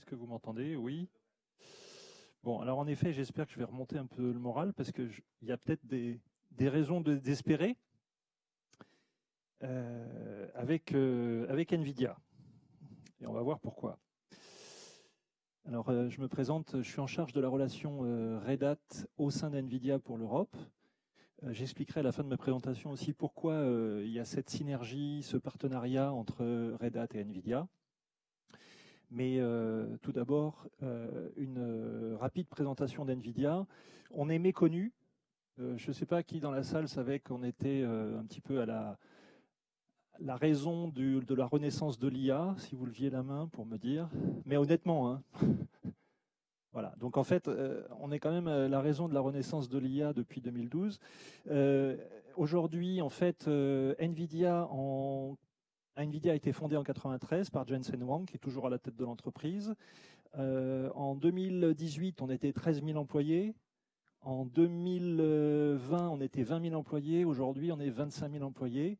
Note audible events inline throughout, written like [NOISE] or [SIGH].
Est-ce que vous m'entendez? Oui. Bon, alors en effet, j'espère que je vais remonter un peu le moral parce qu'il y a peut-être des, raisons d'espérer euh, avec, euh, avec NVIDIA. Et on va voir pourquoi. Alors, euh, je me présente, je suis en charge de la relation Red Hat au sein d'NVIDIA pour l'Europe. J'expliquerai à la fin de ma présentation aussi pourquoi il y a cette synergie, ce partenariat entre Red Hat et NVIDIA. Mais tout d'abord, une rapide présentation d'NVIDIA. On est méconnu. je ne sais pas qui dans la salle savait qu'on était un petit peu à la, raison de la renaissance de l'IA, si vous leviez la main pour me dire. Mais honnêtement, hein. [LAUGHS] voilà. Donc en fait, euh, on est quand même euh, la raison de la renaissance de l'IA depuis 2012. Euh, aujourd'hui, en fait, Nvidia, en... Nvidia a été fondée en 93 par Jensen Huang, qui est toujours à la tête de l'entreprise. en 2018, on était 13 000 employés. En 2020, on était 20 000 employés. Aujourd'hui, on est 25 000 employés.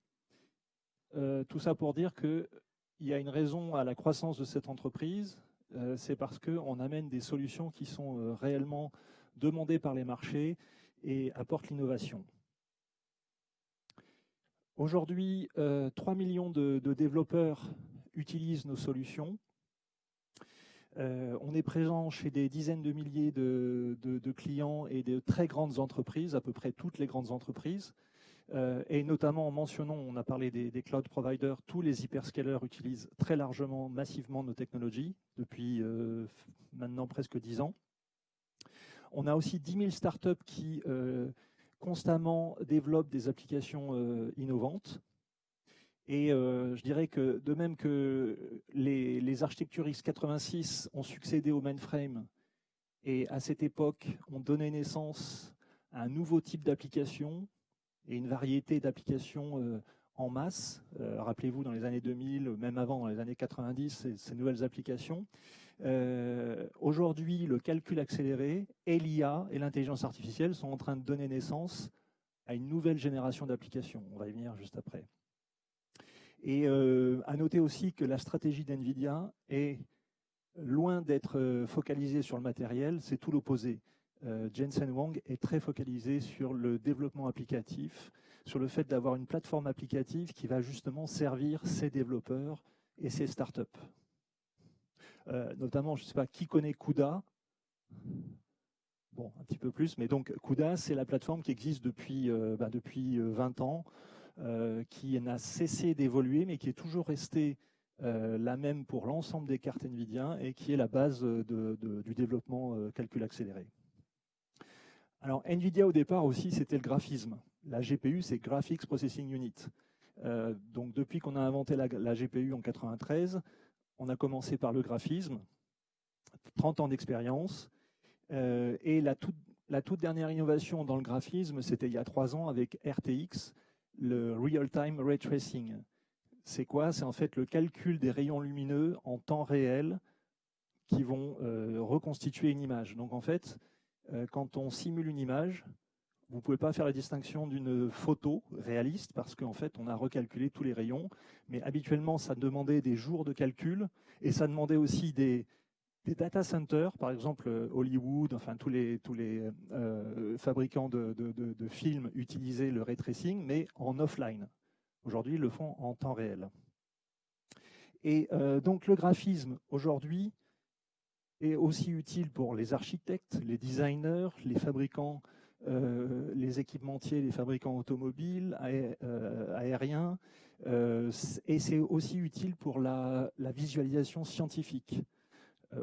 Euh, tout ça pour dire qu'il y a une raison à la croissance de cette entreprise, euh, c'est parce qu'on amène des solutions qui sont euh, réellement demandées par les marchés et apportent l'innovation. Aujourd'hui, 3 millions de, développeurs utilisent nos solutions. on est présent chez des dizaines de milliers de, clients et de très grandes entreprises, à peu près toutes les grandes entreprises. Euh, et notamment en mentionnant, on a parlé des, cloud providers, tous les hyperscalers utilisent très largement, massivement nos technologies depuis euh, maintenant presque 10 ans. On a aussi 10 000 startups qui euh, constamment développent des applications innovantes. Et je dirais que de même que les, architectures x86 ont succédé au mainframe et à cette époque ont donné naissance à un nouveau type d'application et une variété d'applications euh, en masse. Euh, rappelez-vous, dans les années 2000, même avant, dans les années 90, ces, nouvelles applications. Euh, aujourd'hui, le calcul accéléré et l'IA et l'intelligence artificielle sont en train de donner naissance à une nouvelle génération d'applications. On va y venir juste après. Et à noter aussi que la stratégie d'NVIDIA est loin d'être focalisée sur le matériel, c'est tout l'opposé. Euh, Jensen Wang est très focalisé sur le développement applicatif, sur le fait d'avoir une plateforme applicative qui va justement servir ses développeurs et ses startups. Euh, notamment, je ne sais pas qui connaît CUDA? Bon, un petit peu plus, mais donc CUDA, c'est la plateforme qui existe depuis, euh, bah, depuis 20 ans, qui n'a cessé d'évoluer, mais qui est toujours restée la même pour l'ensemble des cartes NVIDIA et qui est la base du développement calcul accéléré. Alors NVIDIA au départ aussi c'était le graphisme. La GPU c'est Graphics Processing Unit. Euh, donc depuis qu'on a inventé la, GPU en 93, on a commencé par le graphisme, 30 ans d'expérience. Euh, et la toute, dernière innovation dans le graphisme, c'était il y a trois ans avec RTX, le Real-Time Ray Tracing. C'est quoi? C'est en fait le calcul des rayons lumineux en temps réel qui vont euh, reconstituer une image. Donc en fait, euh, quand on simule une image, vous ne pouvez pas faire la distinction d'une photo réaliste parce qu'en fait, on a recalculé tous les rayons. Mais habituellement, ça demandait des jours de calcul et ça demandait aussi des, data centers, par exemple euh, Hollywood, enfin tous les, tous les euh, fabricants de, films utilisaient le ray tracing, mais en offline. Aujourd'hui, ils le font en temps réel. Et donc le graphisme, aujourd'hui, est aussi utile pour les architectes, les designers, les fabricants, euh, les équipementiers, les fabricants automobiles, euh, aériens, euh, et c'est aussi utile pour la, visualisation scientifique.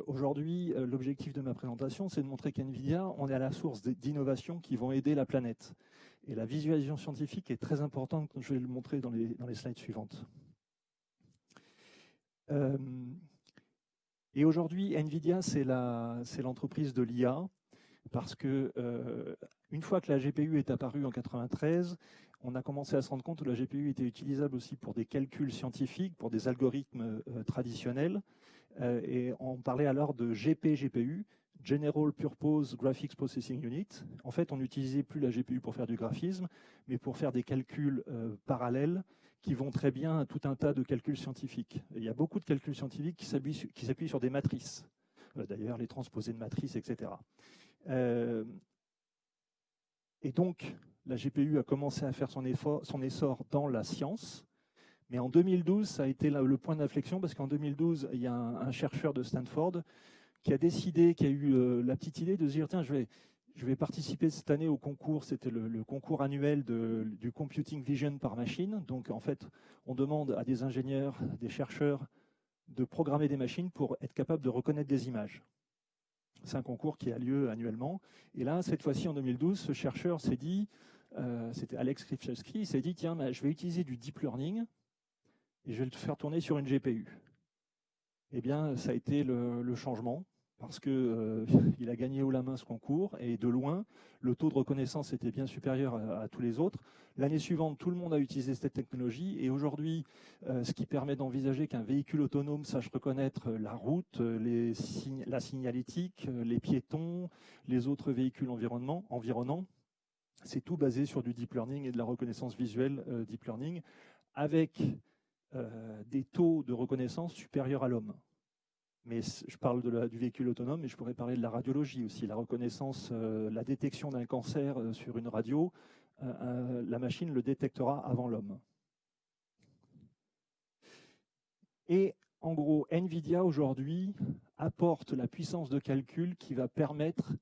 Aujourd'hui, l'objectif de ma présentation, c'est de montrer qu'NVIDIA, on est à la source d'innovations qui vont aider la planète. Et la visualisation scientifique est très importante, je vais le montrer dans les slides suivantes. Et aujourd'hui, NVIDIA, c'est l'entreprise de l'IA, parce que euh, une fois que la GPU est apparue en 93, on a commencé à se rendre compte que la GPU était utilisable aussi pour des calculs scientifiques, pour des algorithmes euh, traditionnels. Euh, et on parlait alors de GP-GPU, General Purpose Graphics Processing Unit. En fait, on n'utilisait plus la GPU pour faire du graphisme, mais pour faire des calculs parallèles qui vont très bien à tout un tas de calculs scientifiques. il y a beaucoup de calculs scientifiques qui s'appuient sur des matrices. d'ailleurs les transposés de matrice, etc. et donc, la GPU a commencé à faire son, essor dans la science, mais en 2012, ça a été le point d'inflexion parce qu'en 2012, il y a un, chercheur de Stanford qui a décidé, qui a eu euh, la petite idée de se dire tiens, je vais participer cette année au concours. C'était le, concours annuel du Computing Vision par machine. Donc en fait, on demande à des ingénieurs, des chercheurs de programmer des machines pour être capable de reconnaître des images. C'est un concours qui a lieu annuellement. Et là, cette fois-ci, en 2012, ce chercheur s'est dit, euh, c'était Alex Krivchevsky, il s'est dit, tiens, je vais utiliser du deep learning et je vais le faire tourner sur une GPU. Eh bien, ça a été le, changement parce qu'il euh, [LAUGHS] a gagné haut la main ce concours et de loin, le taux de reconnaissance était bien supérieur à, tous les autres. L'année suivante, tout le monde a utilisé cette technologie et aujourd'hui, euh, ce qui permet d'envisager qu'un véhicule autonome sache reconnaître la route, la signalétique, les piétons, les autres véhicules environnants, c'est tout basé sur du deep learning et de la reconnaissance visuelle euh, deep learning avec euh, des taux de reconnaissance supérieurs à l'homme. Mais je parle du véhicule autonome, mais je pourrais parler de la radiologie aussi. La reconnaissance, euh, la détection d'un cancer euh, sur une radio, la machine le détectera avant l'homme. Et en gros, NVIDIA aujourd'hui apporte la puissance de calcul qui va permettre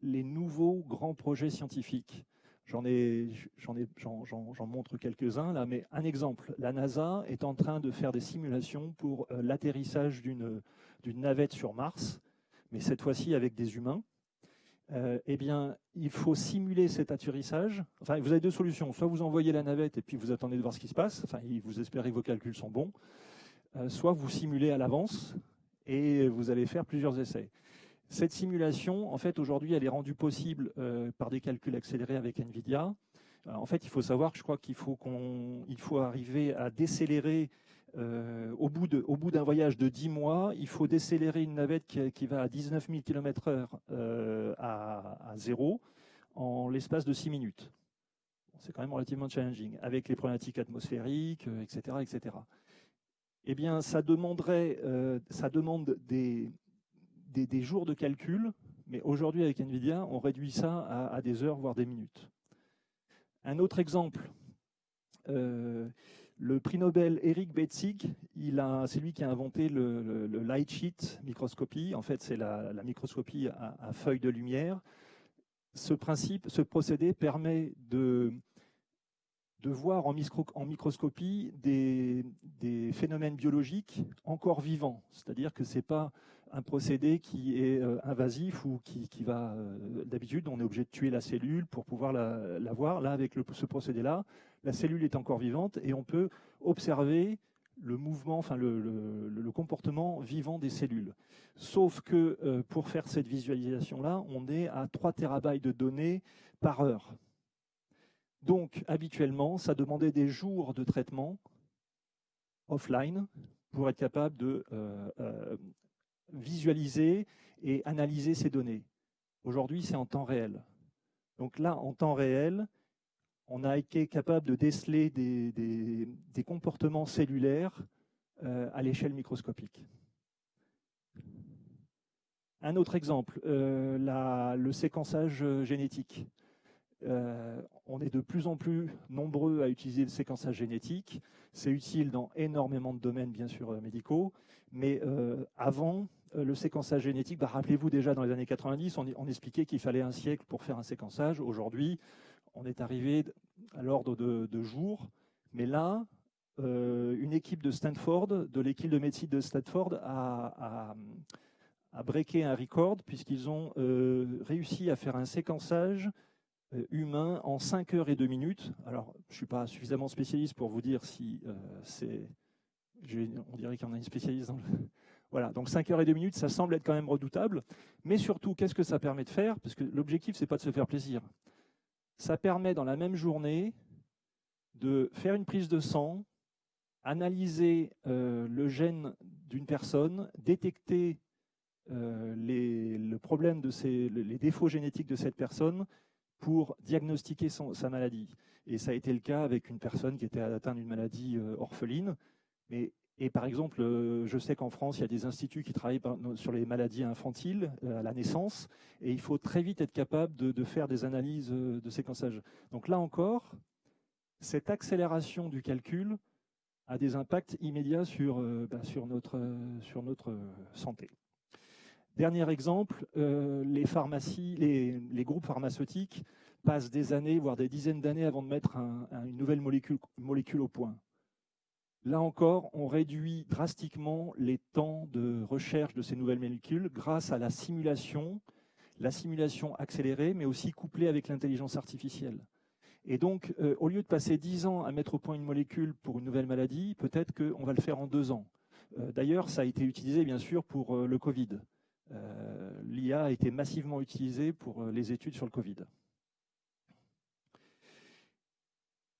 les nouveaux grands projets scientifiques. J'en montre quelques-uns là, mais un exemple. La NASA est en train de faire des simulations pour euh, l'atterrissage d'une navette sur Mars, mais cette fois-ci avec des humains. Euh, eh bien, il faut simuler cet atterrissage. Enfin, vous avez deux solutions. Soit vous envoyez la navette et puis vous attendez de voir ce qui se passe. Enfin, vous espérez que vos calculs sont bons. Euh, soit vous simulez à l'avance et vous allez faire plusieurs essais. Cette simulation, en fait, aujourd'hui, elle est rendue possible euh, par des calculs accélérés avec NVIDIA. En fait, il faut savoir je crois qu'il faut, qu'on, faut arriver à décélérer euh, au bout d'un voyage de 10 mois, il faut décélérer une navette qui, va à 19 000 km/h à, zéro en l'espace de 6 minutes. c'est quand même relativement challenging, avec les problématiques atmosphériques, etc., etc. Eh bien, ça demanderait, ça demande des, jours de calcul, mais aujourd'hui avec NVIDIA, on réduit ça à, des heures, voire des minutes. Un autre exemple, euh, le prix Nobel Eric Betzig, c'est lui qui a inventé le, light sheet microscopie. En fait, c'est la, microscopie à, feuilles de lumière. Ce principe, ce procédé permet de, voir en, microscopie des, des, phénomènes biologiques encore vivants. C'est-à-dire que ce n'est pas un procédé qui est euh, invasif ou qui, va... Euh, d'habitude, on est obligé de tuer la cellule pour pouvoir la, voir. Là, avec ce procédé-là, la cellule est encore vivante et on peut observer le mouvement, le, comportement vivant des cellules. Sauf que euh, pour faire cette visualisation-là, on est à 3 terabytes de données par heure. Donc, habituellement, ça demandait des jours de traitement offline pour être capable de visualiser et analyser ces données. Aujourd'hui, c'est en temps réel. Donc là, en temps réel, on a été capable de déceler des, comportements cellulaires euh, à l'échelle microscopique. Un autre exemple, euh, le séquençage génétique. Euh, on est de plus en plus nombreux à utiliser le séquençage génétique. C'est utile dans énormément de domaines, bien sûr, médicaux. Mais avant, le séquençage génétique, bah, rappelez-vous déjà dans les années 90, on, expliquait qu'il fallait un siècle pour faire un séquençage. Aujourd'hui, on est arrivé à l'ordre de, jours. Mais là, euh, une équipe de Stanford, de l'équipe de médecine de Stanford, a, a, breaké un record puisqu'ils ont euh, réussi à faire un séquençage humain en 5 heures et 2 minutes. Alors, je ne suis pas suffisamment spécialiste pour vous dire si c'est... On dirait qu'il y en a une spécialiste dans le, [LAUGHS] voilà, donc 5 heures et 2 minutes, ça semble être quand même redoutable. Mais surtout, qu'est-ce que ça permet de faire? Parce que l'objectif, ce n'est pas de se faire plaisir. Ça permet dans la même journée de faire une prise de sang, analyser euh, le gène d'une personne, détecter euh, les, le problème de les défauts génétiques de cette personne pour diagnostiquer sa maladie. Et ça a été le cas avec une personne qui était atteinte d'une maladie euh, orpheline. Mais Et par exemple, je sais qu'en France, il y a des instituts qui travaillent sur les maladies infantiles à la naissance, et il faut très vite être capable de, faire des analyses de séquençage. Donc là encore, cette accélération du calcul a des impacts immédiats sur, bah, sur, notre, sur notre santé. Dernier exemple, les pharmacies, les, groupes pharmaceutiques passent des années, voire des dizaines d'années avant de mettre une nouvelle molécule, molécule au point. Là encore, on réduit drastiquement les temps de recherche de ces nouvelles molécules grâce à la simulation, la simulation accélérée, mais aussi couplée avec l'intelligence artificielle. Et donc, euh, au lieu de passer 10 ans à mettre au point une molécule pour une nouvelle maladie, peut-être qu'on va le faire en deux ans. Euh, d'ailleurs, ça a été utilisé, bien sûr, pour euh, le Covid. L'IA a été massivement utilisée pour les études sur le Covid.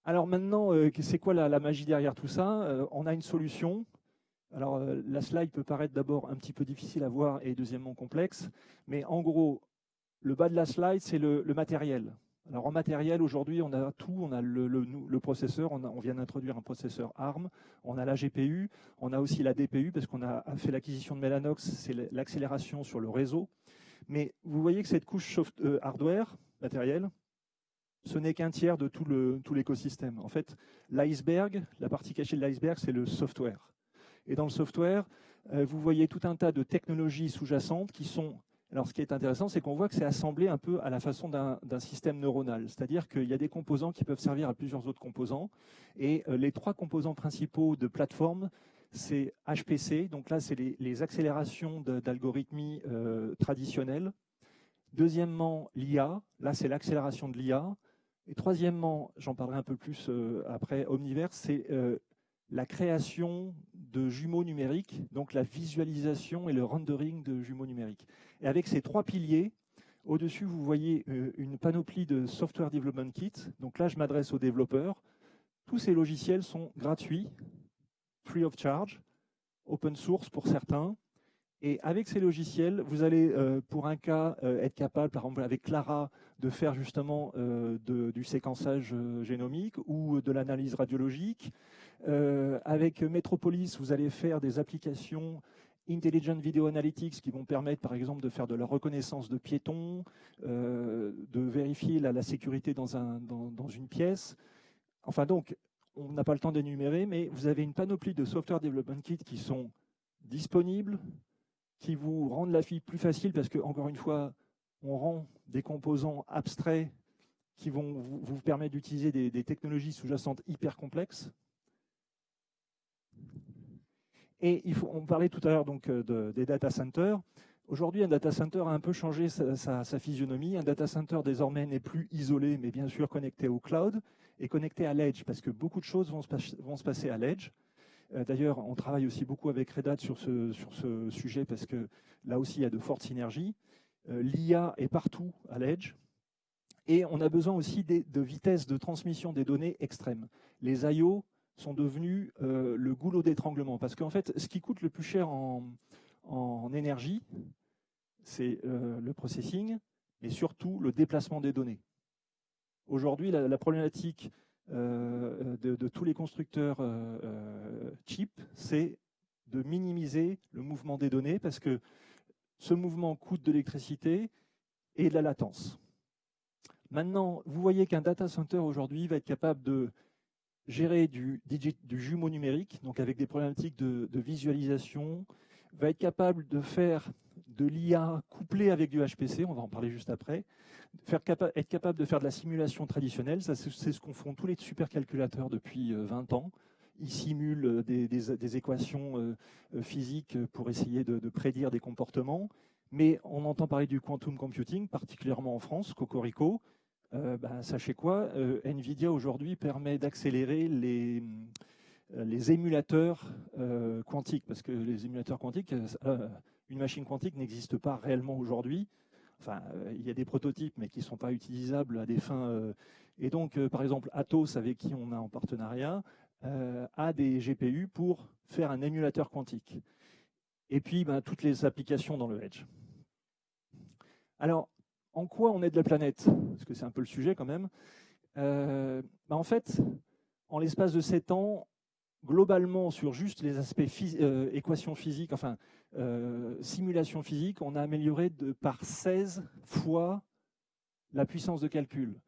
Alors maintenant, euh, c'est quoi la, magie derrière tout ça euh, On a une solution. Alors euh, la slide peut paraître d'abord un petit peu difficile à voir et deuxièmement complexe, mais en gros, le bas de la slide, c'est le, matériel. Alors en matériel, aujourd'hui, on a tout. On a le, processeur, on, vient d'introduire un processeur ARM, on a la GPU, on a aussi la DPU, parce qu'on a fait l'acquisition de Mellanox, c'est l'accélération sur le réseau. Mais vous voyez que cette couche hardware, matériel, ce n'est qu'un tiers de tout l'écosystème. en fait, l'iceberg, la partie cachée de l'iceberg, c'est le software. Et dans le software, euh, vous voyez tout un tas de technologies sous-jacentes qui sont... Alors, ce qui est intéressant, c'est qu'on voit que c'est assemblé un peu à la façon d'un système neuronal. C'est-à-dire qu'il y a des composants qui peuvent servir à plusieurs autres composants. Et euh, les trois composants principaux de plateforme, c'est HPC. Donc là, c'est les, accélérations d'algorithmies euh, traditionnelles. Deuxièmement, l'IA. Là, c'est l'accélération de l'IA. Et troisièmement, j'en parlerai un peu plus euh, après, Omniverse, c'est euh, la création de jumeaux numériques, donc la visualisation et le rendering de jumeaux numériques. Et avec ces trois piliers, au-dessus, vous voyez euh, une panoplie de Software Development Kit. Donc là, je m'adresse aux développeurs. Tous ces logiciels sont gratuits, free of charge, open source pour certains. Et avec ces logiciels, vous allez, pour un cas, être capable, par exemple avec Clara, de faire justement euh, du séquençage euh, génomique ou de l'analyse radiologique. Euh, avec Metropolis, vous allez faire des applications Intelligent Video Analytics qui vont permettre par exemple de faire de la reconnaissance de piétons, de vérifier la, sécurité dans, une pièce. Enfin donc, on n'a pas le temps d'énumérer, mais vous avez une panoplie de software development kits qui sont disponibles, qui vous rendent la vie plus facile parce que, encore une fois, on rend des composants abstraits qui vont vous, permettre d'utiliser des, technologies sous-jacentes hyper complexes. Et il faut, on parlait tout à l'heure donc euh, des data centers. Aujourd'hui, un data center a un peu changé sa, physionomie. Un data center désormais n'est plus isolé, mais bien sûr connecté au cloud et connecté à l'edge, parce que beaucoup de choses vont se, passer à l'edge. Euh, d'ailleurs, on travaille aussi beaucoup avec Red Hat sur ce, sujet, parce que là aussi, il y a de fortes synergies. Euh, L'IA est partout à l'edge. Et on a besoin aussi de vitesse de transmission des données extrêmes. Les I.O. sont devenus euh, le goulot d'étranglement. Parce qu'en fait, ce qui coûte le plus cher en, énergie, c'est le processing, mais surtout le déplacement des données. Aujourd'hui, la, problématique de, tous les constructeurs chips, c'est de minimiser le mouvement des données parce que ce mouvement coûte de l'électricité et de la latence. Maintenant, vous voyez qu'un data center aujourd'hui va être capable de gérer du, du, jumeau numérique, donc avec des problématiques de, visualisation, va être capable de faire de l'IA couplé avec du HPC, on va en parler juste après, être capable de faire de la simulation traditionnelle, c'est ce qu'ont font tous les supercalculateurs depuis 20 euh, ans, ils simulent euh, des, équations euh, physiques pour essayer de, prédire des comportements. Mais on entend parler du quantum computing, particulièrement en France, Cocorico. Ben, sachez quoi, NVIDIA aujourd'hui permet d'accélérer les, les émulateurs quantiques, parce que les émulateurs quantiques, une machine quantique n'existe pas réellement aujourd'hui. Enfin, il y a des prototypes, mais qui ne sont pas utilisables à des fins. et donc, par exemple, Atos, avec qui on a en partenariat, euh, à des GPU pour faire un émulateur quantique. Et puis, ben, toutes les applications dans le Edge. Alors, en quoi on aide la planète? Parce que c'est un peu le sujet quand même. Euh, ben, en fait, en l'espace de 7 ans, globalement, sur juste les aspects euh, équations physiques, enfin, euh, simulation physique, on a amélioré de, par 16 fois la puissance de calcul.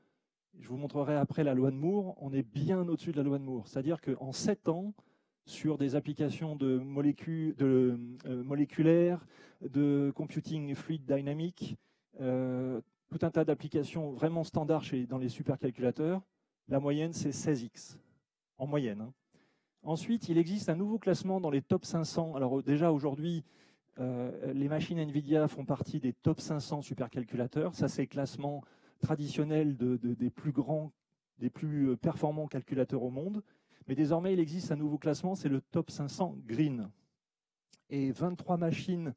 Je vous montrerai après la loi de Moore, on est bien au-dessus de la loi de Moore. C'est-à-dire qu'en 7 ans, sur des applications de, molécules, de euh, moléculaires, de computing fluid dynamique, tout un tas d'applications vraiment standards chez, dans les supercalculateurs, la moyenne c'est 16x, en moyenne. Hein. Ensuite, il existe un nouveau classement dans les top 500. Alors déjà aujourd'hui, euh, les machines NVIDIA font partie des top 500 supercalculateurs. Ça, c'est le classement traditionnel des plus grands, des plus euh, performants calculateurs au monde. Mais désormais, il existe un nouveau classement, c'est le top 500 Green. Et 23 machines,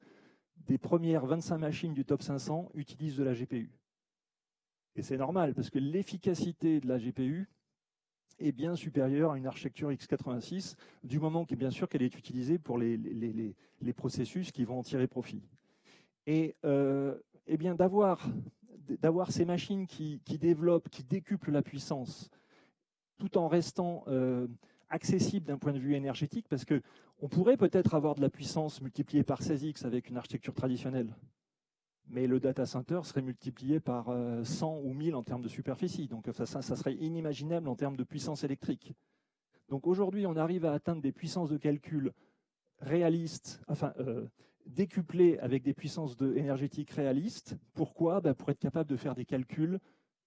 des premières 25 machines du top 500 utilisent de la GPU. Et c'est normal, parce que l'efficacité de la GPU, est bien supérieure à une architecture x86, du moment que bien sûr qu'elle est utilisée pour les, les, processus qui vont en tirer profit. Et, euh, eh bien d'avoir ces machines qui, développent, qui décuplent la puissance, tout en restant euh, accessibles d'un point de vue énergétique, parce qu'on pourrait peut-être avoir de la puissance multipliée par 16x avec une architecture traditionnelle mais le data center serait multiplié par 100 euh, ou 1000 en termes de superficie. Donc ça, serait inimaginable en termes de puissance électrique. Donc aujourd'hui, on arrive à atteindre des puissances de calcul réalistes, enfin euh, décuplées avec des puissances énergétiques réalistes. Pourquoi? Ben, Pour être capable de faire des calculs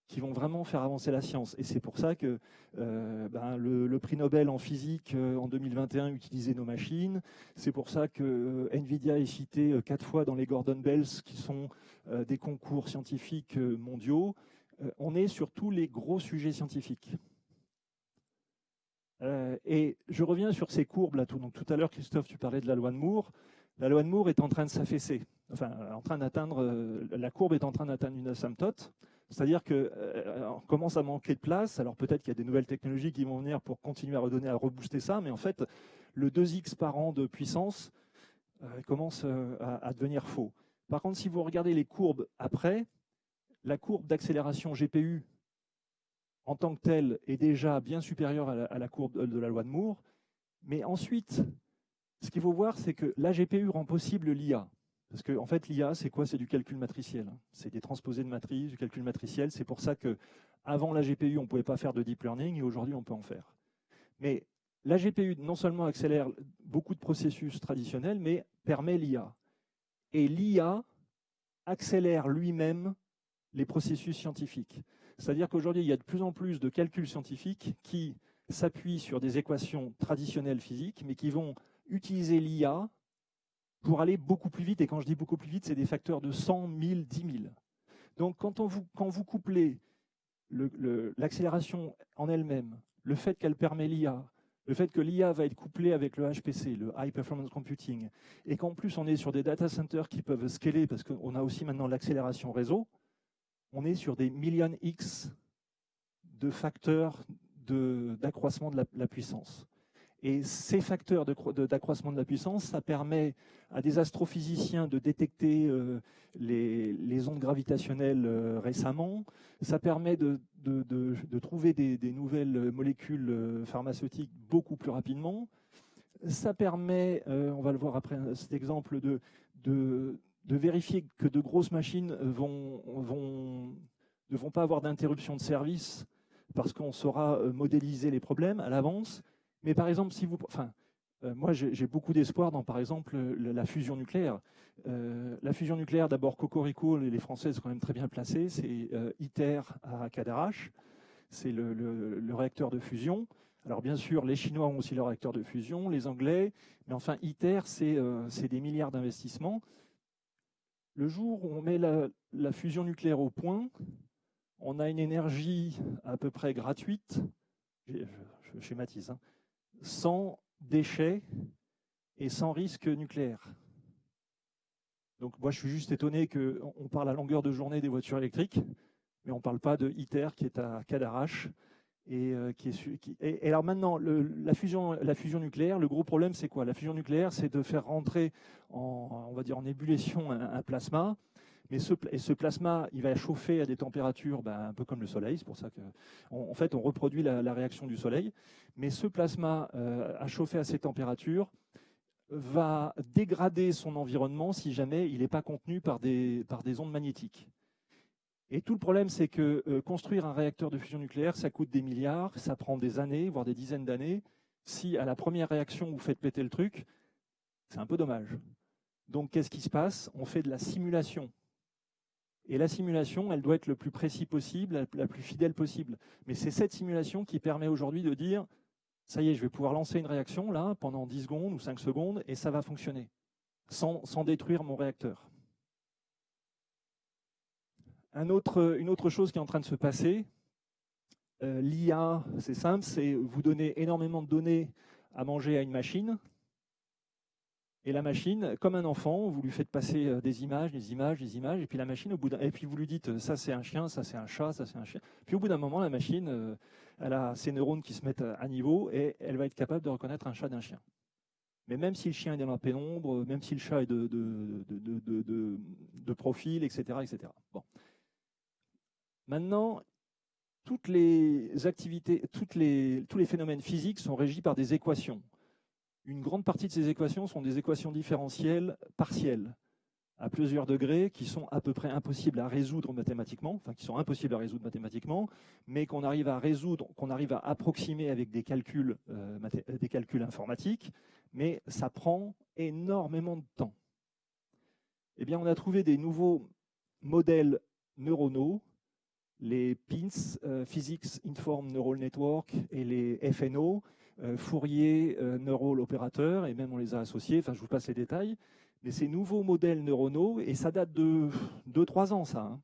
qui vont vraiment faire avancer la science. Et c'est pour ça que euh, ben, le, prix Nobel en physique euh, en 2021 utilisait nos machines. C'est pour ça que euh, NVIDIA est cité quatre fois dans les Gordon Bells, qui sont des concours scientifiques mondiaux. on est sur tous les gros sujets scientifiques. et je reviens sur ces courbes là. Tout, tout à l'heure, Christophe, tu parlais de la loi de Moore. La loi de Moore est en train de s'affaisser. Enfin, en train d'atteindre, la courbe est en train d'atteindre une asymptote. C'est-à-dire qu'on euh, commence à manquer de place. Alors peut-être qu'il y a des nouvelles technologies qui vont venir pour continuer à redonner, à rebooster ça, mais en fait, le 2x par an de puissance euh, commence euh, à, devenir faux. Par contre, si vous regardez les courbes après, la courbe d'accélération GPU en tant que telle est déjà bien supérieure à la, courbe de la loi de Moore. Mais ensuite, ce qu'il faut voir, c'est que la GPU rend possible l'IA. Parce que en fait, l'IA, c'est quoi? C'est du calcul matriciel. C'est des transposés de matrices, du calcul matriciel. C'est pour ça que avant la GPU, on ne pouvait pas faire de deep learning et aujourd'hui, on peut en faire. Mais la GPU, non seulement accélère beaucoup de processus traditionnels, mais permet l'IA. Et l'IA accélère lui-même les processus scientifiques. C'est-à-dire qu'aujourd'hui, il y a de plus en plus de calculs scientifiques qui s'appuient sur des équations traditionnelles physiques, mais qui vont utiliser l'IA pour aller beaucoup plus vite. Et quand je dis beaucoup plus vite, c'est des facteurs de 100, 1000, 10 000. Donc quand, on vous, quand vous couplez l'accélération en elle-même, le fait qu'elle permet l'IA, le fait que l'IA va être couplée avec le HPC, le High Performance Computing, et qu'en plus on est sur des data centers qui peuvent scaler, parce qu'on a aussi maintenant l'accélération réseau, on est sur des millions X de facteurs d'accroissement de, de la puissance. Et ces facteurs d'accroissement de, la puissance, ça permet à des astrophysiciens de détecter euh, les, ondes gravitationnelles euh, récemment. Ça permet de, trouver des, nouvelles molécules euh, pharmaceutiques beaucoup plus rapidement. Ça permet, on va le voir après cet exemple, de, vérifier que de grosses machines ne vont pas avoir d'interruption de service parce qu'on saura modéliser les problèmes à l'avance mais par exemple, si vous, enfin, euh, moi j'ai beaucoup d'espoir dans, par exemple, la fusion nucléaire. Euh, la fusion nucléaire, d'abord Cocorico, les Français sont quand même très bien placés, c'est euh, ITER à Cadarache, c'est le, réacteur de fusion. Alors bien sûr, les Chinois ont aussi leur réacteur de fusion, les Anglais, mais enfin ITER, c'est des milliards d'investissements. Le jour où on met la, fusion nucléaire au point, on a une énergie à peu près gratuite, je, je schématise, hein, sans déchets et sans risque nucléaire. Donc moi, je suis juste étonné qu'on parle à longueur de journée des voitures électriques, mais on ne parle pas de ITER qui est à Cadarache. Et, euh, qui est, et, alors maintenant, la, fusion, nucléaire, le gros problème, c'est quoi? La fusion nucléaire, c'est de faire rentrer en, on va dire, en ébullition un, plasma. Mais ce, plasma, il va chauffer à des températures ben, un peu comme le Soleil, c'est pour ça que, en fait, on reproduit la, réaction du Soleil. Mais ce plasma euh, à chauffer à ces températures va dégrader son environnement si jamais il n'est pas contenu par des, par des ondes magnétiques. Et tout le problème, c'est que euh, construire un réacteur de fusion nucléaire, ça coûte des milliards, ça prend des années, voire des dizaines d'années. Si à la première réaction, vous faites péter le truc, c'est un peu dommage. Donc, qu'est-ce qui se passe? On fait de la simulation. Et la simulation, elle doit être le plus précis possible, la plus fidèle possible. Mais c'est cette simulation qui permet aujourd'hui de dire, ça y est, je vais pouvoir lancer une réaction là pendant 10 secondes ou 5 secondes et ça va fonctionner, sans, détruire mon réacteur. Une autre chose qui est en train de se passer, euh, l'IA, c'est simple, c'est vous donner énormément de données à manger à une machine, et la machine, comme un enfant, vous lui faites passer euh, des images, des images, des images, et puis la machine, au bout et puis vous lui dites ça c'est un chien, ça c'est un chat, ça c'est un chien. Puis au bout d'un moment, la machine, euh, elle a ses neurones qui se mettent à niveau et elle va être capable de reconnaître un chat d'un chien. Mais même si le chien est dans la pénombre, même si le chat est de, de, de, de profil, etc., etc. Bon. Maintenant, toutes les activités, toutes les, tous les phénomènes physiques sont régis par des équations. Une grande partie de ces équations sont des équations différentielles partielles à plusieurs degrés qui sont à peu près impossibles à résoudre mathématiquement, enfin qui sont impossibles à résoudre mathématiquement, mais qu'on arrive à résoudre, qu'on arrive à approximer avec des calculs, euh, calculs informatiques, mais ça prend énormément de temps. Eh bien, on a trouvé des nouveaux modèles neuronaux les PINS, euh, Physics Informed Neural Network, et les FNO, euh, Fourier euh, Neural Operator, et même on les a associés, enfin je vous passe les détails, mais ces nouveaux modèles neuronaux, et ça date de 2-3 ans ça, hein.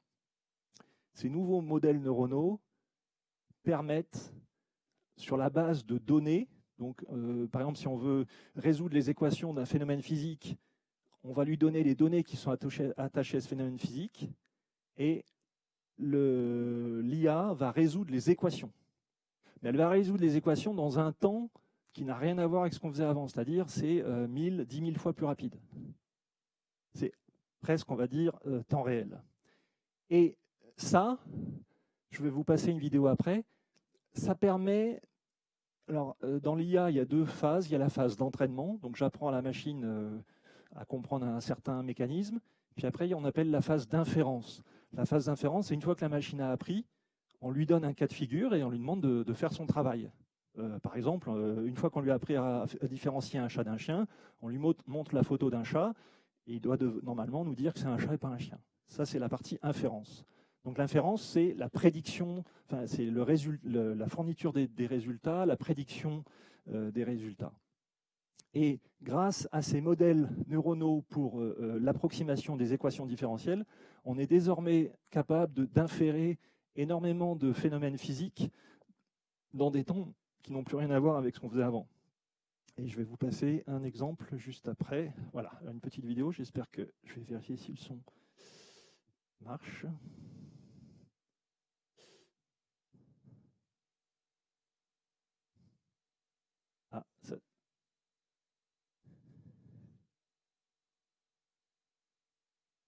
ces nouveaux modèles neuronaux permettent, sur la base de données, donc par exemple si on veut résoudre les équations d'un phénomène physique, on va lui donner les données qui sont attachées à ce phénomène physique, et l'IA va résoudre les équations. Elle va résoudre les équations dans un temps qui n'a rien à voir avec ce qu'on faisait avant, c'est-à-dire c'est 1000, 10 000 fois plus rapide. C'est presque, on va dire, euh, temps réel. Et ça, je vais vous passer une vidéo après, ça permet... Alors, euh, dans l'IA, il y a deux phases. Il y a la phase d'entraînement, donc j'apprends à la machine euh, à comprendre un certain mécanisme. Puis après, on appelle la phase d'inférence. La phase d'inférence, c'est une fois que la machine a appris, on lui donne un cas de figure et on lui demande de, faire son travail. Euh, par exemple, euh, une fois qu'on lui a appris à, différencier un chat d'un chien, on lui montre la photo d'un chat et il doit normalement nous dire que c'est un chat et pas un chien. Ça, c'est la partie inférence. Donc l'inférence, c'est la prédiction, enfin, c'est la fourniture des, résultats, la prédiction euh, des résultats. Et grâce à ces modèles neuronaux pour l'approximation des équations différentielles, on est désormais capable d'inférer énormément de phénomènes physiques dans des temps qui n'ont plus rien à voir avec ce qu'on faisait avant. Et je vais vous passer un exemple juste après. Voilà, une petite vidéo. J'espère que je vais vérifier si le son marche. Ah, ça,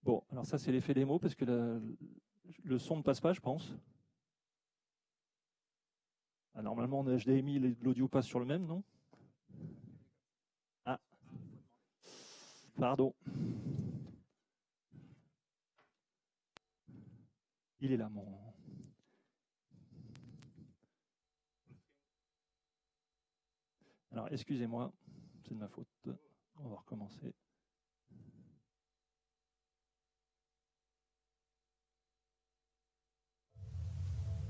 Bon, alors ça c'est l'effet des mots parce que le son ne passe pas, je pense. Ah, normalement en HDMI, l'audio passe sur le même, non? Ah, pardon. Il est là, mon... Alors, excusez-moi, c'est de ma faute. On va recommencer.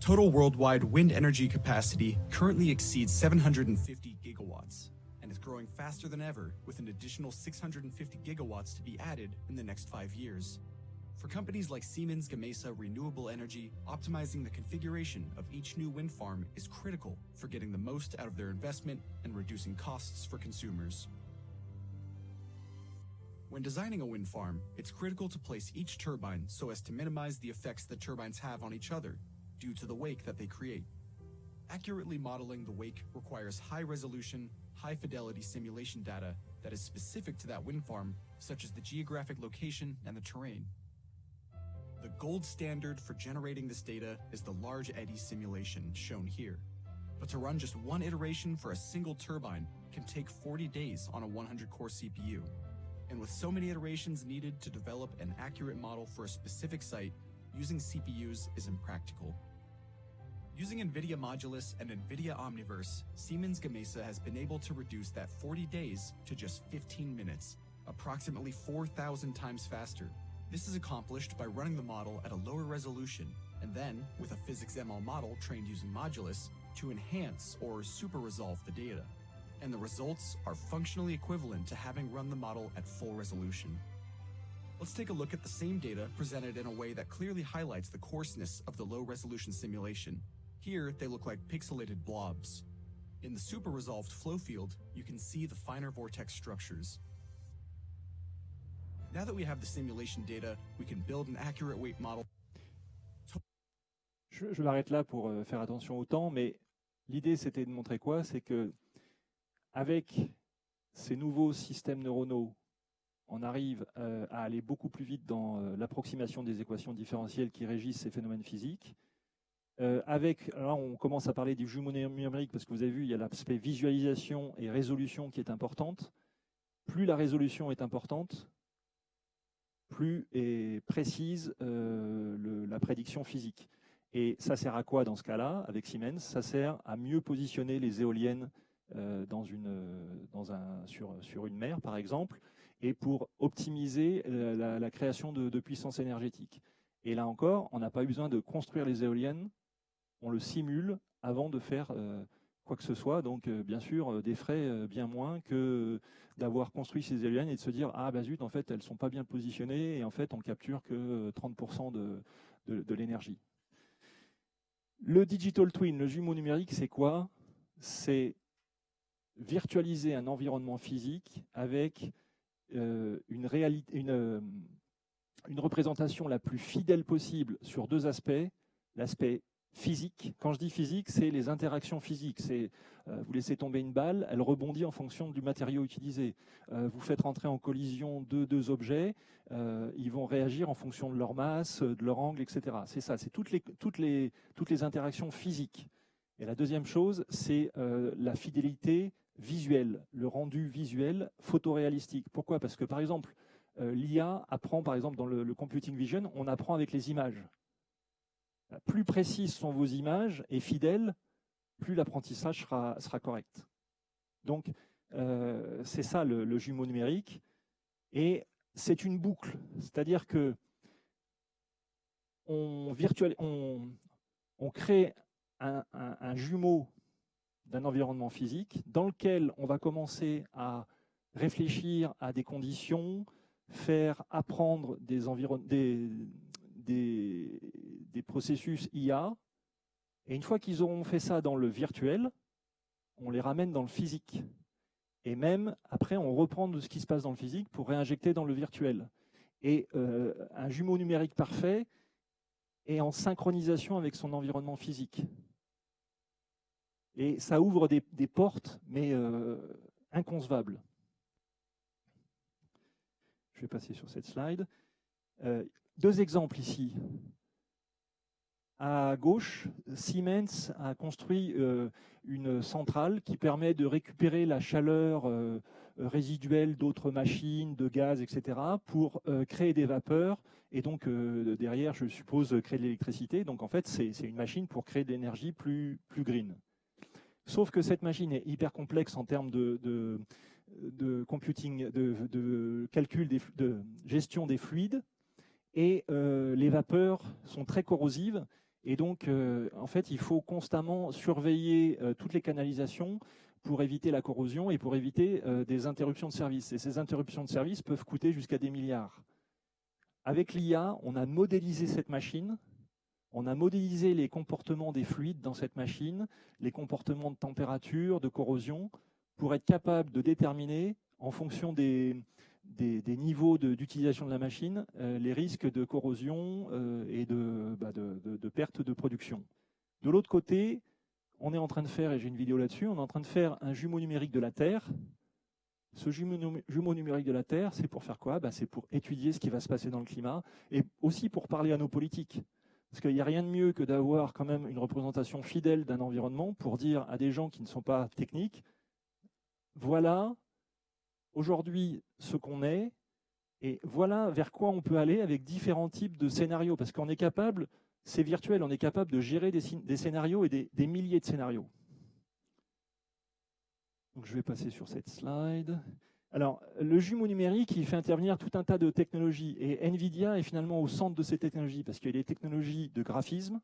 Total worldwide wind energy capacity currently exceeds 750 gigawatts and is growing faster than ever with an additional 650 gigawatts to be added in the next five years. For companies like Siemens Gamesa Renewable Energy, optimizing the configuration of each new wind farm is critical for getting the most out of their investment and reducing costs for consumers. When designing a wind farm, it's critical to place each turbine so as to minimize the effects the turbines have on each other due to the wake that they create. Accurately modeling the wake requires high-resolution, high-fidelity simulation data that is specific to that wind farm, such as the geographic location and the terrain. The gold standard for generating this data is the large eddy simulation shown here. But to run just one iteration for a single turbine can take 40 days on a 100-core CPU. And with so many iterations needed to develop an accurate model for a specific site, using CPUs is impractical. Using NVIDIA Modulus and NVIDIA Omniverse, Siemens Gamesa has been able to reduce that 40 days to just 15 minutes, approximately 4,000 times faster. This is accomplished by running the model at a lower resolution, and then, with a PhysicsML model trained using Modulus, to enhance or super resolve the data. And the results are functionally equivalent to having run the model at full resolution. Let's take a look at the same data presented in a way that clearly highlights the coarseness of the low resolution simulation. Here, they look like pixelated blobs. In the super resolved flow field, you can see the finer vortex structures. Now that we have the simulation data, we can build an accurate weight model. Je, je m'arrête là pour euh, faire attention au temps, mais l'idée c'était de montrer quoi C'est que avec ces nouveaux systèmes neuronaux, on arrive euh, à aller beaucoup plus vite dans euh, l'approximation des équations différentielles qui régissent ces phénomènes physiques. Euh, avec, là, on commence à parler du jumeau numérique parce que vous avez vu, il y a l'aspect visualisation et résolution qui est importante. Plus la résolution est importante, plus est précise la prédiction physique. Et ça sert à quoi dans ce cas-là, avec Siemens? Ça sert à mieux positionner les éoliennes dans une, dans un, sur, sur une mer, par exemple, et pour optimiser la, la, création de, puissance énergétique. Et là encore, on n'a pas eu besoin de construire les éoliennes, on le simule avant de faire euh, quoi que ce soit. Donc, euh, bien sûr, euh, des frais euh, bien moins que d'avoir construit ces éoliennes et de se dire ah bah zut, en fait, elles sont pas bien positionnées et en fait, on capture que 30% de, de, l'énergie. Le digital twin, le jumeau numérique, c'est quoi? C'est virtualiser un environnement physique avec euh, une, réalité, une, euh, une représentation la plus fidèle possible sur deux aspects. L'aspect physique. Quand je dis physique, c'est les interactions physiques. C'est euh, vous laissez tomber une balle, elle rebondit en fonction du matériau utilisé. Euh, vous faites rentrer en collision deux, deux objets, euh, ils vont réagir en fonction de leur masse, de leur angle, etc. C'est ça, c'est toutes les, toutes, les, toutes les interactions physiques. Et la deuxième chose, c'est euh, la fidélité visuelle, le rendu visuel photoréalistique. Pourquoi? Parce que par exemple, euh, l'IA apprend, par exemple dans le, computing vision, on apprend avec les images plus précises sont vos images et fidèles, plus l'apprentissage sera, correct. Donc, euh, c'est ça le, jumeau numérique. Et c'est une boucle, c'est-à-dire que on, on, crée un, un jumeau d'un environnement physique dans lequel on va commencer à réfléchir à des conditions, faire apprendre des, des, processus IA. Et une fois qu'ils auront fait ça dans le virtuel, on les ramène dans le physique. Et même, après, on reprend de ce qui se passe dans le physique pour réinjecter dans le virtuel. Et euh, un jumeau numérique parfait est en synchronisation avec son environnement physique. Et ça ouvre des, portes, mais euh, inconcevables. Je vais passer sur cette slide. Euh, deux exemples ici. À gauche, Siemens a construit euh, une centrale qui permet de récupérer la chaleur résiduelle d'autres machines, de gaz, etc., pour créer des vapeurs et donc derrière, je suppose, créer de l'électricité. Donc en fait, c'est une machine pour créer de l'énergie plus, plus green. Sauf que cette machine est hyper complexe en termes de, computing, de, calcul, de gestion des fluides, et euh, les vapeurs sont très corrosives et donc, euh, en fait, il faut constamment surveiller euh, toutes les canalisations pour éviter la corrosion et pour éviter des interruptions de service. Et ces interruptions de service peuvent coûter jusqu'à des milliards. Avec l'IA, on a modélisé cette machine, on a modélisé les comportements des fluides dans cette machine, les comportements de température, de corrosion, pour être capable de déterminer, en fonction des, niveaux d'utilisation de, la machine, euh, les risques de corrosion euh, et de, bah de, perte de production. De l'autre côté, on est en train de faire, et j'ai une vidéo là-dessus, on est en train de faire un jumeau numérique de la Terre Ce jumeau, numérique de la Terre, c'est pour faire quoi? Ben, C'est pour étudier ce qui va se passer dans le climat et aussi pour parler à nos politiques. Parce qu'il n'y a rien de mieux que d'avoir quand même une représentation fidèle d'un environnement pour dire à des gens qui ne sont pas techniques, voilà aujourd'hui ce qu'on est, et voilà vers quoi on peut aller avec différents types de scénarios. Parce qu'on est capable, c'est virtuel, on est capable de gérer des, scénarios et des milliers de scénarios. Donc je vais passer sur cette slide. Alors, le jumeau numérique, il fait intervenir tout un tas de technologies. Et NVIDIA est finalement au centre de ces technologies, parce qu'il y a les technologies de graphisme,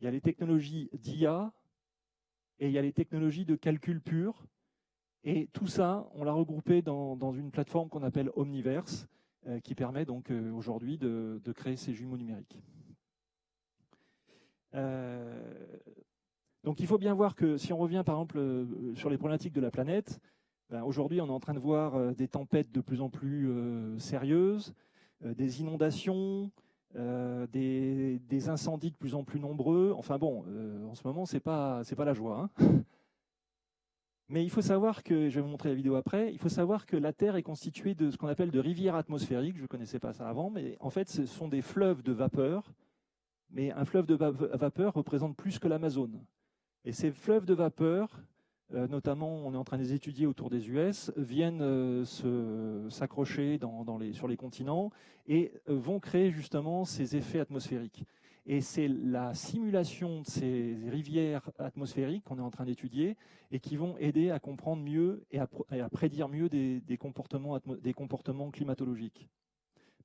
il y a les technologies d'IA, et il y a les technologies de calcul pur. Et tout ça, on l'a regroupé dans, une plateforme qu'on appelle Omniverse, euh, qui permet donc euh, aujourd'hui de, créer ces jumeaux numériques. Euh, donc il faut bien voir que si on revient par exemple sur les problématiques de la planète, ben, aujourd'hui on est en train de voir euh, des tempêtes de plus en plus euh, sérieuses, des inondations, des, incendies de plus en plus nombreux. Enfin bon, en ce moment c'est pas pas la joie. Hein. [LAUGHS] Mais il faut savoir que, je vais vous montrer la vidéo après, il faut savoir que la Terre est constituée de ce qu'on appelle de rivières atmosphériques. Je ne connaissais pas ça avant, mais en fait ce sont des fleuves de vapeur. Mais un fleuve de vapeur représente plus que l'Amazone. Et ces fleuves de vapeur, euh, notamment on est en train de les étudier autour des US, viennent euh, s'accrocher sur les continents et euh, vont créer justement ces effets atmosphériques. Et c'est la simulation de ces rivières atmosphériques qu'on est en train d'étudier et qui vont aider à comprendre mieux et à, prédire mieux des comportements climatologiques.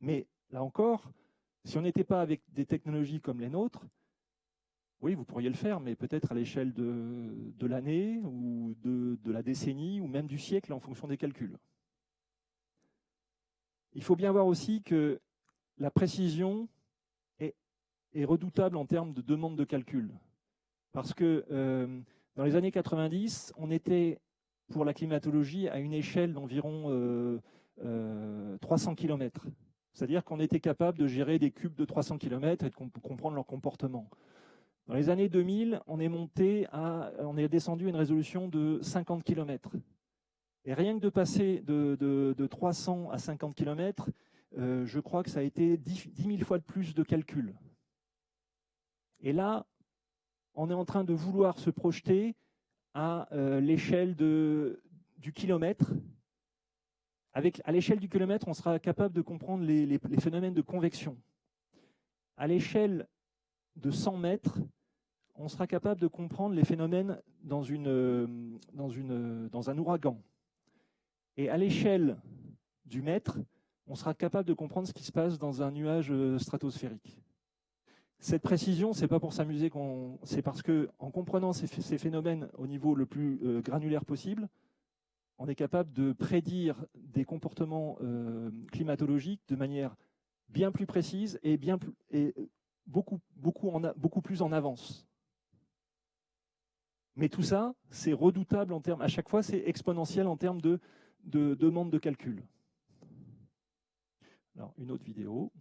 Mais là encore, si on n'était pas avec des technologies comme les nôtres, oui, vous pourriez le faire, mais peut-être à l'échelle de, l'année ou de, la décennie ou même du siècle en fonction des calculs. Il faut bien voir aussi que la précision est, redoutable en termes de demande de calcul. Parce que euh, dans les années 90, on était pour la climatologie à une échelle d'environ 300 euh, km. Euh, C'est-à-dire qu'on était capable de gérer des cubes de 300 km et de comprendre leur comportement. Dans les années 2000, on est monté à, on est descendu à une résolution de 50 km. Et rien que de passer de, 300 à 50 km, euh, je crois que ça a été 10, 000 fois de plus de calculs. Et là, on est en train de vouloir se projeter à euh, l'échelle du kilomètre. Avec, à l'échelle du kilomètre, on sera capable de comprendre les, les phénomènes de convection. À l'échelle de 100 mètres, on sera capable de comprendre les phénomènes dans, une, dans, un ouragan. Et à l'échelle du mètre, on sera capable de comprendre ce qui se passe dans un nuage euh, stratosphérique. Cette précision, c'est pas pour s'amuser, c'est parce que en comprenant ces, phénomènes au niveau le plus euh, granulaire possible, on est capable de prédire des comportements euh, climatologiques de manière bien plus précise et, beaucoup plus en avance. Mais tout ça, c'est redoutable en termes, à chaque fois, c'est exponentiel en termes de, de demande de calcul. Alors, une autre vidéo.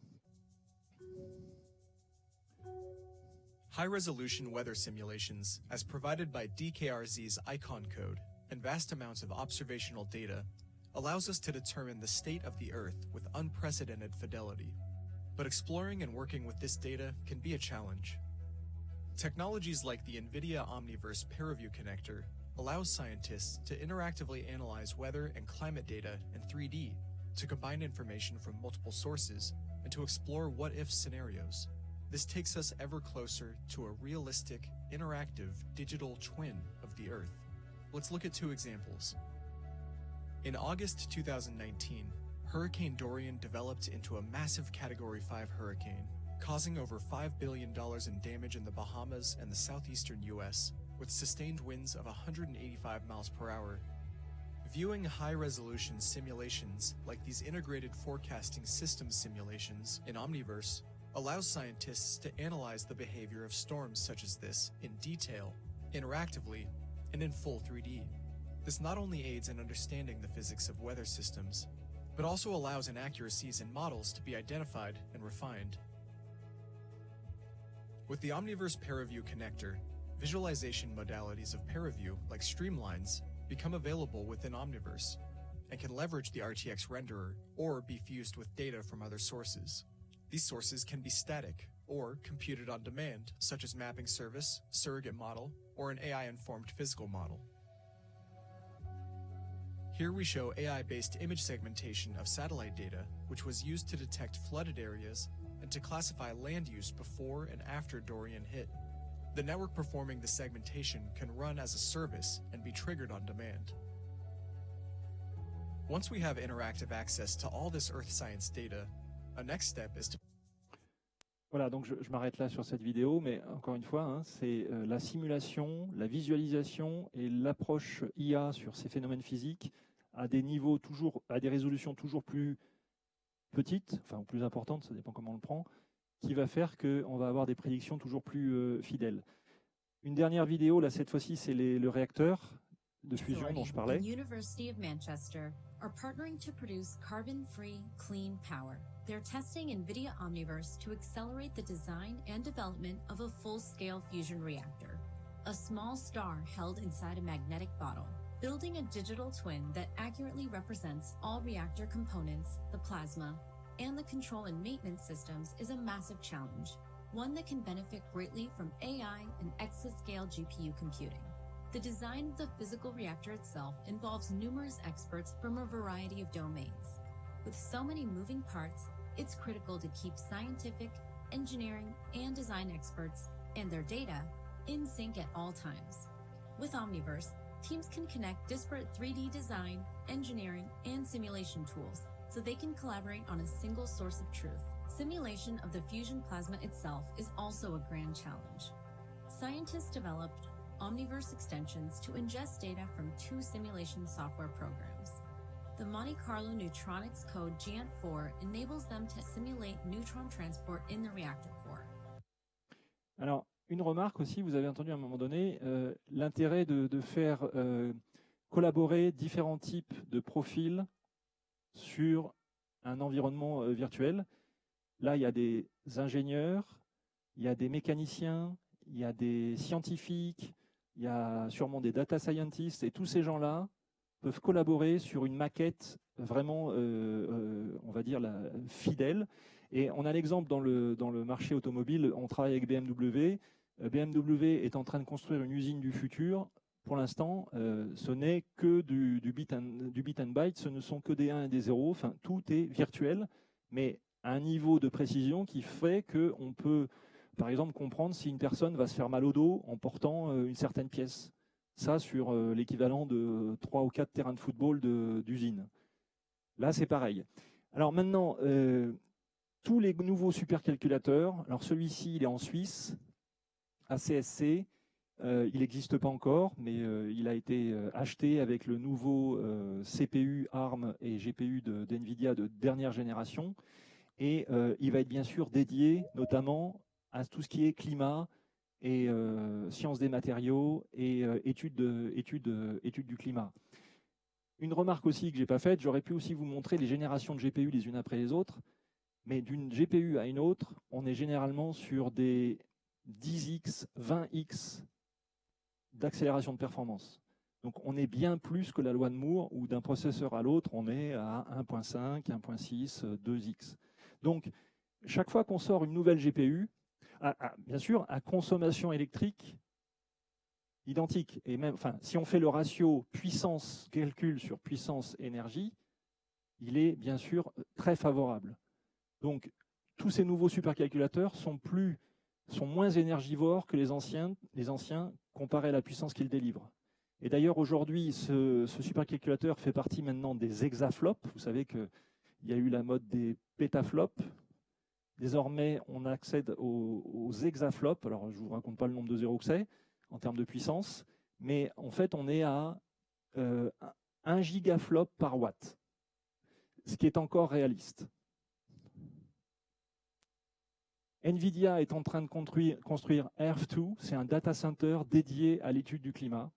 High resolution weather simulations, as provided by DKRZ's ICON code and vast amounts of observational data, allows us to determine the state of the Earth with unprecedented fidelity. But exploring and working with this data can be a challenge. Technologies like the NVIDIA Omniverse ParaView connector allows scientists to interactively analyze weather and climate data in 3D, to combine information from multiple sources, and to explore what-if scenarios. This takes us ever closer to a realistic, interactive digital twin of the Earth. Let's look at two examples. In August 2019, Hurricane Dorian developed into a massive Category 5 hurricane causing over $5 billion in damage in the Bahamas and the southeastern US, with sustained winds of 185 miles per hour. Viewing high-resolution simulations like these integrated forecasting system simulations in Omniverse allows scientists to analyze the behavior of storms such as this in detail, interactively, and in full 3D. This not only aids in understanding the physics of weather systems, but also allows inaccuracies in models to be identified and refined. With the Omniverse ParaView connector, visualization modalities of ParaView, like streamlines, become available within Omniverse. and can leverage the RTX renderer or be fused with data from other sources. These sources can be static or computed on demand, such as mapping service, surrogate model, or an AI-informed physical model. Here we show AI-based image segmentation of satellite data, which was used to detect flooded areas and to classify land use before and after Dorian hit. The network performing the segmentation can run as a service and be triggered on demand. Once we have interactive access to all this Earth science data, a next step is to Voilà, donc je, je m'arrête là sur cette vidéo, mais encore une fois, hein, c'est euh, la simulation, la visualisation et l'approche IA sur ces phénomènes physiques à des niveaux toujours, à des résolutions toujours plus petites, enfin plus importantes, ça dépend comment on le prend, qui va faire qu'on va avoir des prédictions toujours plus euh, fidèles. Une dernière vidéo, là cette fois-ci, c'est le réacteur de fusion dont je parlais. University of Manchester are partnering to produce carbon-free, clean power. They're testing NVIDIA Omniverse to accelerate the design and development of a full-scale fusion reactor, a small star held inside a magnetic bottle. Building a digital twin that accurately represents all reactor components, the plasma, and the control and maintenance systems is a massive challenge, one that can benefit greatly from AI and exascale GPU computing. The design of the physical reactor itself involves numerous experts from a variety of domains. With so many moving parts, it's critical to keep scientific, engineering, and design experts and their data in sync at all times. With Omniverse, teams can connect disparate 3D design, engineering, and simulation tools so they can collaborate on a single source of truth. Simulation of the fusion plasma itself is also a grand challenge. Scientists developed Omniverse extensions to ingest data from two simulation software programs. The Monte Carlo Neutronics code GANT4 enables them to simulate neutron transport in the reactor core. Alors, une remarque aussi, vous avez entendu à un moment donné, euh, l'intérêt de, faire euh, collaborer différents types de profils sur un environnement euh, virtuel. Là, il y a des ingénieurs, il y a des mécaniciens, il y a des scientifiques, il y a sûrement des data scientists, et tous ces gens-là peuvent collaborer sur une maquette vraiment, on va dire, fidèle. Et on a l'exemple dans le, dans le marché automobile, on travaille avec BMW. Euh, BMW est en train de construire une usine du futur. Pour l'instant, euh, ce n'est que du, du, bit and, du bit and byte, ce ne sont que des 1 et des 0, enfin tout est virtuel, mais à un niveau de précision qui fait qu'on peut par exemple, comprendre si une personne va se faire mal au dos en portant euh, une certaine pièce. Ça, sur l'équivalent de 3 ou 4 terrains de football d'usine. Là, c'est pareil. Alors maintenant, tous les nouveaux supercalculateurs, alors celui-ci, il est en Suisse, ACSC, euh, il n'existe pas encore, mais euh, il a été euh, acheté avec le nouveau CPU ARM et GPU d'NVIDIA de, de, dernière génération. Et il va être bien sûr dédié notamment à tout ce qui est climat et sciences des matériaux et études, de, études, études du climat. Une remarque aussi que je n'ai pas faite, j'aurais pu aussi vous montrer les générations de GPU les unes après les autres, mais d'une GPU à une autre, on est généralement sur des 10x, 20x d'accélération de performance. Donc on est bien plus que la loi de Moore, où d'un processeur à l'autre, on est à 1.5, 1.6, 2x. Donc chaque fois qu'on sort une nouvelle GPU, bien sûr, à consommation électrique identique. Et même, enfin, si on fait le ratio puissance calcul sur puissance énergie, il est bien sûr très favorable. Donc, tous ces nouveaux supercalculateurs sont plus, moins énergivores que les anciens, les comparés à la puissance qu'ils délivrent. Et d'ailleurs, aujourd'hui, ce, supercalculateur fait partie maintenant des hexaflops. Vous savez qu'il y a eu la mode des pétaflops, Désormais, on accède aux, aux hexaflops. Alors, je ne vous raconte pas le nombre de zéros que c'est en termes de puissance, mais en fait, on est à euh, 1 gigaflop par watt, ce qui est encore réaliste. NVIDIA est en train de construire, construire Earth2, c'est un data center dédié à l'étude du climat.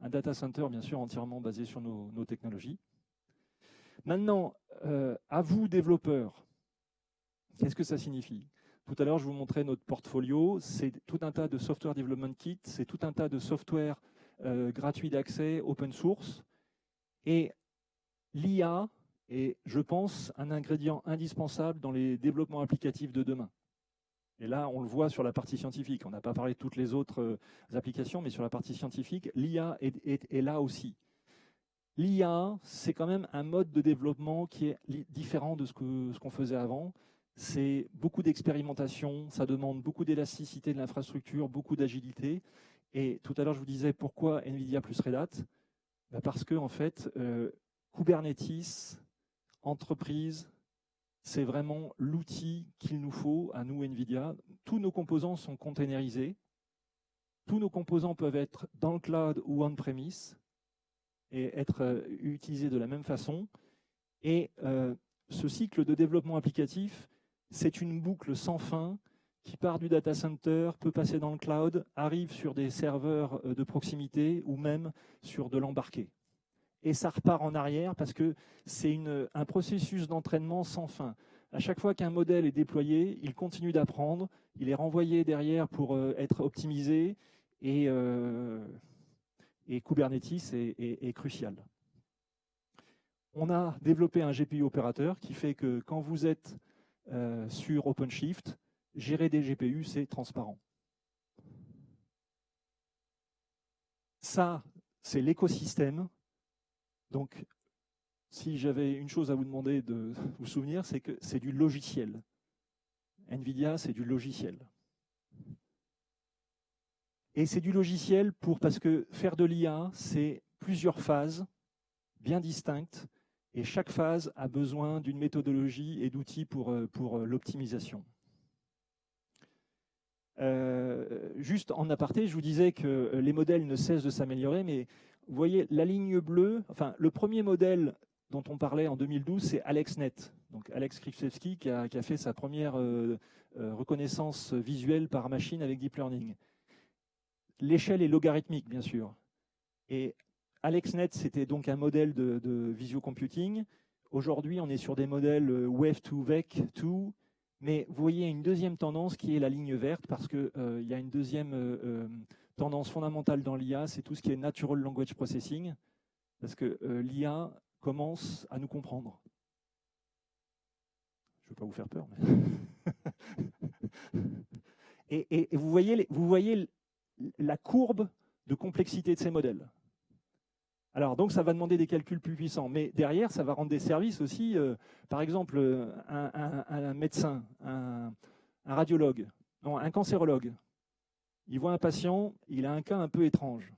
Un data center, bien sûr, entièrement basé sur nos, technologies. Maintenant, euh, à vous, développeurs, Qu'est-ce que ça signifie? Tout à l'heure, je vous montrais notre portfolio. C'est tout un tas de software development kit, c'est tout un tas de software euh, gratuit d'accès, open source. Et l'IA est, je pense, un ingrédient indispensable dans les développements applicatifs de demain. Et là, on le voit sur la partie scientifique. On n'a pas parlé de toutes les autres euh, applications, mais sur la partie scientifique, l'IA est, là aussi. L'IA, c'est quand même un mode de développement qui est différent de ce qu'on faisait avant. C'est beaucoup d'expérimentation, ça demande beaucoup d'élasticité de l'infrastructure, beaucoup d'agilité. Et tout à l'heure, je vous disais pourquoi NVIDIA plus Red Hat bah, Parce que, en fait, euh, Kubernetes, entreprise, c'est vraiment l'outil qu'il nous faut à nous, NVIDIA. Tous nos composants sont containerisés. Tous nos composants peuvent être dans le cloud ou on-premise et être euh, utilisés de la même façon. Et euh, ce cycle de développement applicatif, c'est une boucle sans fin qui part du data center, peut passer dans le cloud, arrive sur des serveurs euh, de proximité ou même sur de l'embarqué. Et ça repart en arrière parce que c'est un processus d'entraînement sans fin. À chaque fois qu'un modèle est déployé, il continue d'apprendre, il est renvoyé derrière pour euh, être optimisé et, euh, Kubernetes est crucial. On a développé un GPU opérateur qui fait que quand vous êtes euh, sur OpenShift, gérer des GPU, c'est transparent. Ça, c'est l'écosystème. Donc, si j'avais une chose à vous demander de [LAUGHS] vous souvenir, c'est que c'est du logiciel. NVIDIA, c'est du logiciel. Et c'est du logiciel pour parce que faire de l'IA, c'est plusieurs phases bien distinctes et chaque phase a besoin d'une méthodologie et d'outils pour, euh, pour euh, l'optimisation. Euh, juste en aparté, je vous disais que les modèles ne cessent de s'améliorer, mais vous voyez la ligne bleue, enfin le premier modèle dont on parlait en 2012, c'est AlexNet. Donc Alex Krzyzewski qui a, fait sa première reconnaissance visuelle par machine avec Deep Learning. L'échelle est logarithmique, bien sûr. Et AlexNet, c'était donc un modèle de, de visiocomputing. Aujourd'hui, on est sur des modèles euh, Wave 2, VEC 2, mais vous voyez une deuxième tendance qui est la ligne verte, parce qu'il euh, y a une deuxième euh, tendance fondamentale dans l'IA, c'est tout ce qui est Natural Language Processing, parce que l'IA commence à nous comprendre. Je ne veux pas vous faire peur. [LAUGHS] et, vous, voyez, la courbe de complexité de ces modèles. Alors, donc, ça va demander des calculs plus puissants. Mais derrière, ça va rendre des services aussi. Euh, par exemple, un, médecin, un, radiologue, non, un cancérologue. Il voit un patient, il a un cas un peu étrange.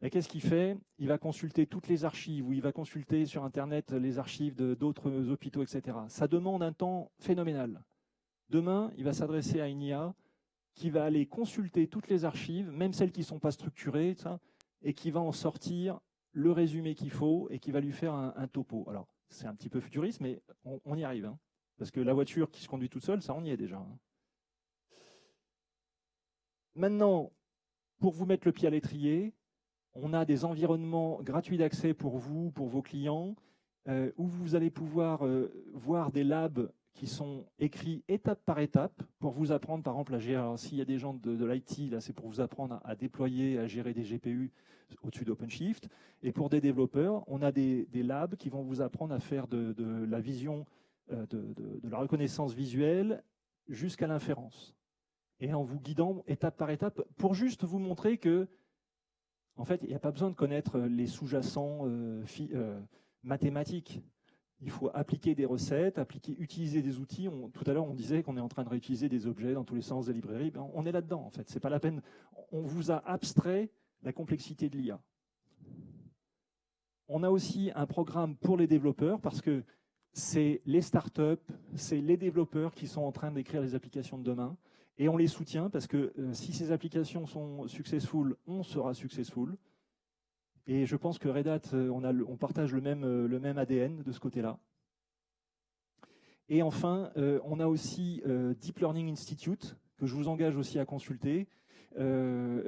Mais qu'est-ce qu'il fait? Il va consulter toutes les archives ou il va consulter sur Internet les archives d'autres hôpitaux, etc. Ça demande un temps phénoménal. Demain, il va s'adresser à une IA qui va aller consulter toutes les archives, même celles qui ne sont pas structurées, et qui va en sortir le résumé qu'il faut et qui va lui faire un, topo. Alors, c'est un petit peu futuriste, mais on, y arrive. Hein. parce que la voiture qui se conduit toute seule, ça, on y est déjà. Hein. Maintenant, pour vous mettre le pied à l'étrier, on a des environnements gratuits d'accès pour vous, pour vos clients, euh, où vous allez pouvoir euh, voir des labs qui sont écrits étape par étape pour vous apprendre, par exemple, à gérer. Alors, s'il y a des gens de, l'IT, là, c'est pour vous apprendre à, déployer, à gérer des GPU au-dessus d'OpenShift. Et pour des développeurs, on a des, labs qui vont vous apprendre à faire de, la vision, euh, de, la reconnaissance visuelle jusqu'à l'inférence. Et en vous guidant étape par étape pour juste vous montrer que, en fait, il n'y a pas besoin de connaître les sous-jacents euh, euh, mathématiques il faut appliquer des recettes, appliquer, utiliser des outils. tout à l'heure, on disait qu'on est en train de réutiliser des objets dans tous les sens des librairies. Ben, on est là-dedans, en fait. C'est pas la peine. On vous a abstrait la complexité de l'IA. On a aussi un programme pour les développeurs parce que c'est les startups, c'est les développeurs qui sont en train d'écrire les applications de demain. Et on les soutient parce que euh, si ces applications sont successful, on sera successful. Et je pense que Red Hat, euh, on, partage le même, euh, ADN de ce côté-là. Et enfin, on a aussi Deep Learning Institute, que je vous engage aussi à consulter.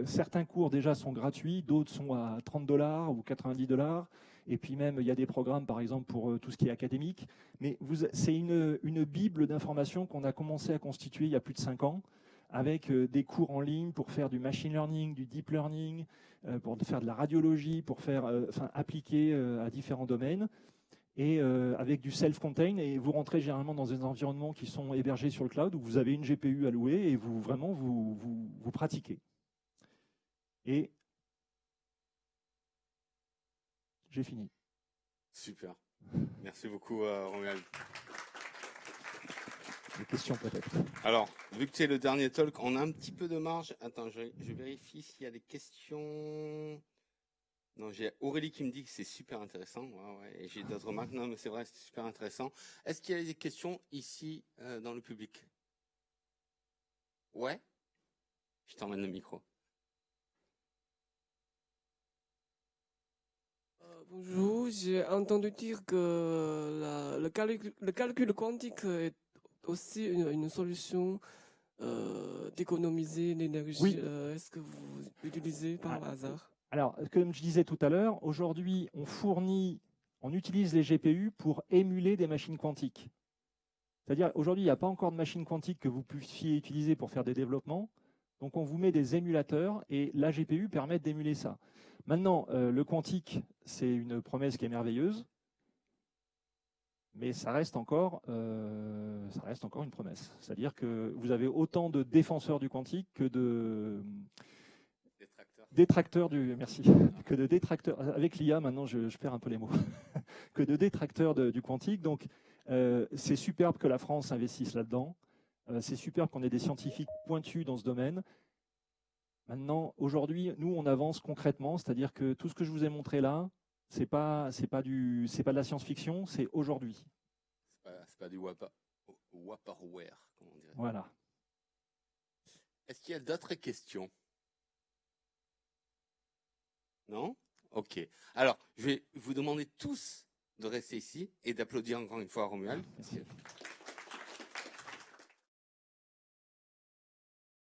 certains cours déjà sont gratuits, d'autres sont à 30 dollars ou 90 dollars. Et puis même, il y a des programmes, par exemple, pour tout ce qui est académique. Mais c'est une, bible d'informations qu'on a commencé à constituer il y a plus de 5 ans avec euh, des cours en ligne pour faire du machine learning, du deep learning, euh, pour faire de la radiologie, pour faire, euh, enfin, appliquer à différents domaines. et euh, avec du self-contain. Et vous rentrez généralement dans des environnements qui sont hébergés sur le cloud où vous avez une GPU louer et vous vraiment vous, vous, vous pratiquez. Et j'ai fini. Super. Merci beaucoup, euh, Romuald. Des questions peut-être. Alors, vu que c'est le dernier talk, on a un petit peu de marge. Attends, je, je vérifie s'il y a des questions. Non, j'ai Aurélie qui me dit que c'est super intéressant. Ouais, ouais. Et j'ai d'autres remarques. Non, mais c'est vrai, c'est super intéressant. Est-ce qu'il y a des questions ici euh, dans le public? Ouais? Je t'emmène le micro. Bonjour, j'ai entendu dire que la- le, calcul, le calcul quantique est aussi une, une solution euh, d'économiser l'énergie. Oui. Euh, Est-ce que vous utilisez par Ah, hasard? Alors, comme je disais tout à l'heure, aujourd'hui, on fournit, on utilise les GPU pour émuler des machines quantiques. C'est-à-dire, aujourd'hui, il n'y a pas encore de machines quantiques que vous puissiez utiliser pour faire des développements. Donc, on vous met des émulateurs et la GPU permet d'émuler ça. Maintenant, euh, le quantique, c'est une promesse qui est merveilleuse, mais ça reste encore, euh, ça reste encore une promesse. C'est-à-dire que vous avez autant de défenseurs du quantique que de Détracteur. détracteurs du merci [LAUGHS] que de détracteurs. Avec l'IA maintenant je, je perds un peu les mots. [LAUGHS] Que de détracteurs de- du quantique. Donc euh, c'est superbe que la France investisse là-dedans. C'est superbe qu'on ait des scientifiques pointus dans ce domaine maintenant aujourd'hui nous on avance concrètement c'est-à-dire que tout ce que je vous ai montré là c'est pas c'est pas du c'est pas de la science-fiction c'est aujourd'hui C'est pas, pas du wapa- Vaporware, comme on dirait. voilà Est-ce qu'il y a d'autres questions? Non? Ok. Alors, je vais vous demander tous de rester ici et d'applaudir encore une fois à Romuald. Merci.